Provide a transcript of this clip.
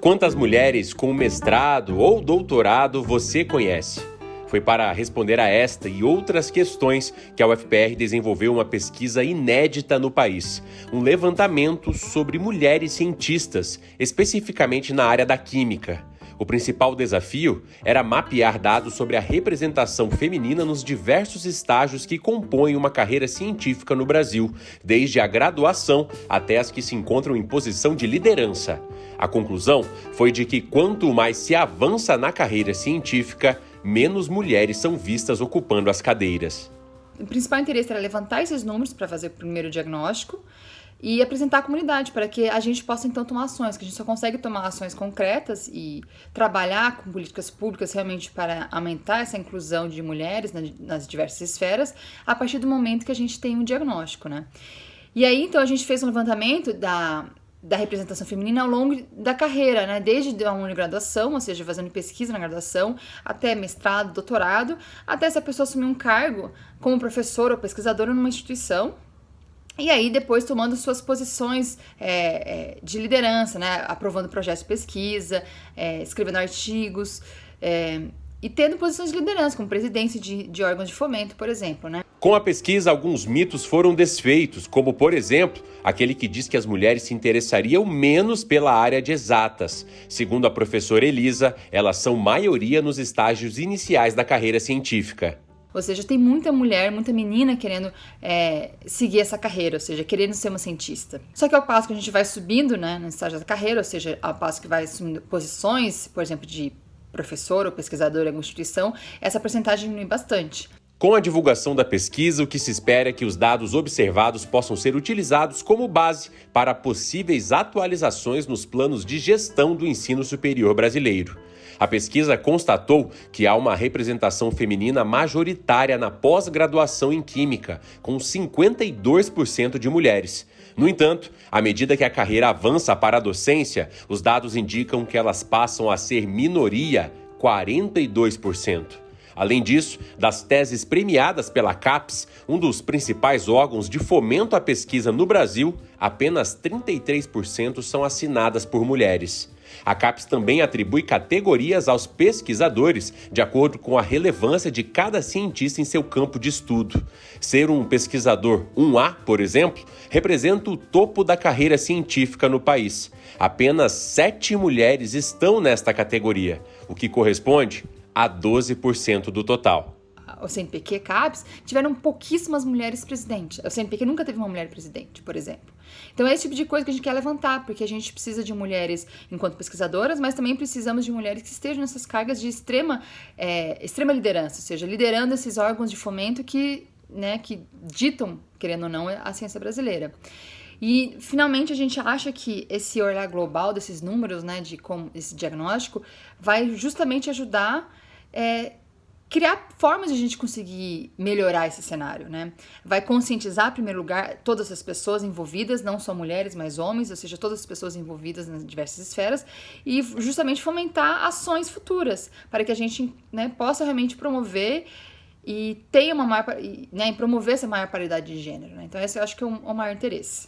Quantas mulheres com mestrado ou doutorado você conhece? Foi para responder a esta e outras questões que a UFPR desenvolveu uma pesquisa inédita no país, um levantamento sobre mulheres cientistas, especificamente na área da química. O principal desafio era mapear dados sobre a representação feminina nos diversos estágios que compõem uma carreira científica no Brasil, desde a graduação até as que se encontram em posição de liderança. A conclusão foi de que quanto mais se avança na carreira científica, menos mulheres são vistas ocupando as cadeiras. O principal interesse era levantar esses números para fazer o primeiro diagnóstico e apresentar à comunidade para que a gente possa então tomar ações, que a gente só consegue tomar ações concretas e trabalhar com políticas públicas realmente para aumentar essa inclusão de mulheres nas diversas esferas a partir do momento que a gente tem um diagnóstico, né? E aí então a gente fez um levantamento da da representação feminina ao longo da carreira, né? Desde a graduação, ou seja, fazendo pesquisa na graduação, até mestrado, doutorado, até essa pessoa assumir um cargo como professora ou pesquisadora numa instituição, e aí, depois, tomando suas posições é, é, de liderança, né? Aprovando projetos de pesquisa, é, escrevendo artigos é, e tendo posições de liderança, como presidência de, de órgãos de fomento, por exemplo, né? Com a pesquisa, alguns mitos foram desfeitos, como, por exemplo, aquele que diz que as mulheres se interessariam menos pela área de exatas. Segundo a professora Elisa, elas são maioria nos estágios iniciais da carreira científica. Ou seja, tem muita mulher, muita menina querendo é, seguir essa carreira, ou seja, querendo ser uma cientista. Só que ao passo que a gente vai subindo né, no estágio da carreira, ou seja, ao passo que vai assumindo posições, por exemplo, de professor ou pesquisador em alguma instituição, essa porcentagem diminui bastante. Com a divulgação da pesquisa, o que se espera é que os dados observados possam ser utilizados como base para possíveis atualizações nos planos de gestão do ensino superior brasileiro. A pesquisa constatou que há uma representação feminina majoritária na pós-graduação em Química, com 52% de mulheres. No entanto, à medida que a carreira avança para a docência, os dados indicam que elas passam a ser minoria, 42%. Além disso, das teses premiadas pela CAPES, um dos principais órgãos de fomento à pesquisa no Brasil, apenas 33% são assinadas por mulheres. A CAPES também atribui categorias aos pesquisadores, de acordo com a relevância de cada cientista em seu campo de estudo. Ser um pesquisador 1A, por exemplo, representa o topo da carreira científica no país. Apenas sete mulheres estão nesta categoria, o que corresponde a 12% do total. O CNPq CAPES tiveram pouquíssimas mulheres presidentes. O CNPq nunca teve uma mulher presidente, por exemplo. Então é esse tipo de coisa que a gente quer levantar, porque a gente precisa de mulheres enquanto pesquisadoras, mas também precisamos de mulheres que estejam nessas cargas de extrema, é, extrema liderança, ou seja, liderando esses órgãos de fomento que, né, que ditam, querendo ou não, a ciência brasileira. E finalmente a gente acha que esse olhar global desses números, né, de como esse diagnóstico, vai justamente ajudar é, criar formas de a gente conseguir melhorar esse cenário, né? Vai conscientizar, em primeiro lugar, todas as pessoas envolvidas, não só mulheres, mas homens, ou seja, todas as pessoas envolvidas nas diversas esferas, e justamente fomentar ações futuras, para que a gente né, possa realmente promover e tenha uma maior, né, promover essa maior paridade de gênero, né? Então esse eu acho que é o, maior interesse.